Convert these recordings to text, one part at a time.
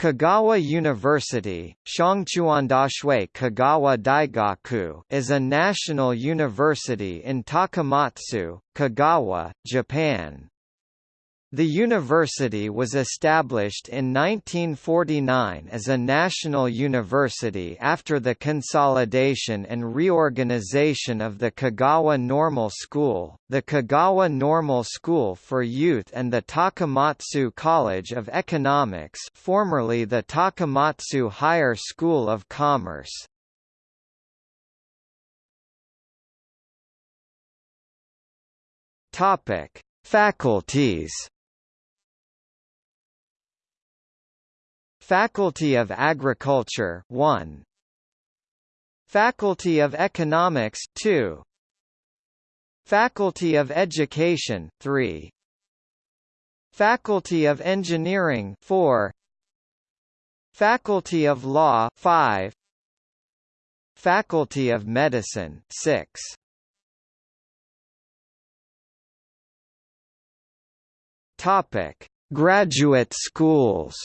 Kagawa University, Shangchuandashui Kagawa Daigaku is a national university in Takamatsu, Kagawa, Japan. The university was established in 1949 as a national university after the consolidation and reorganization of the Kagawa Normal School, the Kagawa Normal School for Youth and the Takamatsu College of Economics formerly the Takamatsu Higher School of Commerce. Faculties Faculty of Agriculture 1 Faculty of Economics 2 Faculty of Education 3 Faculty of Engineering 4 Faculty of Law 5 Faculty of Medicine 6 Topic. Graduate schools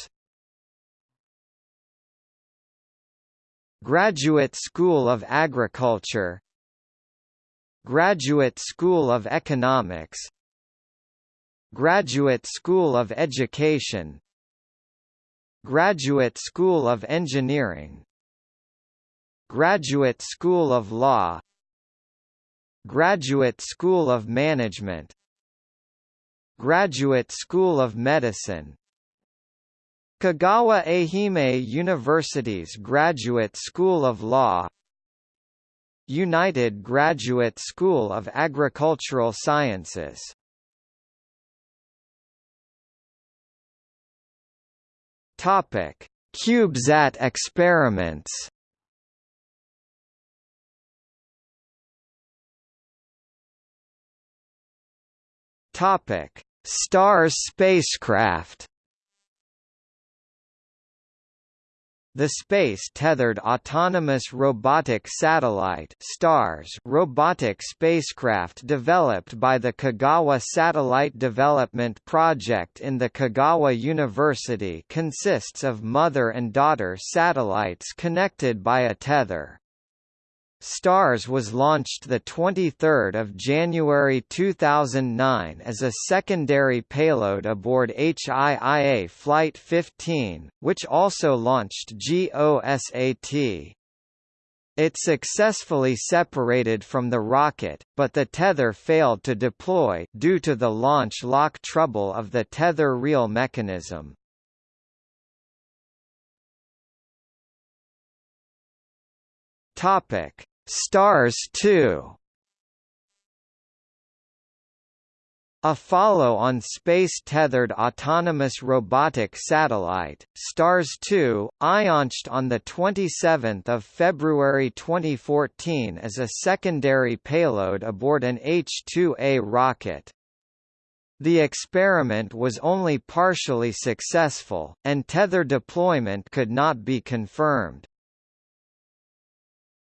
Graduate School of Agriculture. Graduate School of Economics. Graduate School of Education. Graduate School of Engineering. Graduate School of Law. Graduate School of Management. Graduate School of Medicine Kagawa Ehime University's Graduate School of Law United Graduate School of Agricultural Sciences Topic: CubeSat experiments. Topic: STARS spacecraft. The Space-Tethered Autonomous Robotic Satellite STARS robotic spacecraft developed by the Kagawa Satellite Development Project in the Kagawa University consists of mother and daughter satellites connected by a tether. STARS was launched 23 January 2009 as a secondary payload aboard HIIA Flight 15, which also launched GOSAT. It successfully separated from the rocket, but the tether failed to deploy due to the launch lock trouble of the tether reel mechanism. Topic Stars 2 A follow-on space-tethered autonomous robotic satellite, STARS-2, launched on 27 February 2014 as a secondary payload aboard an H-2A rocket. The experiment was only partially successful, and tether deployment could not be confirmed.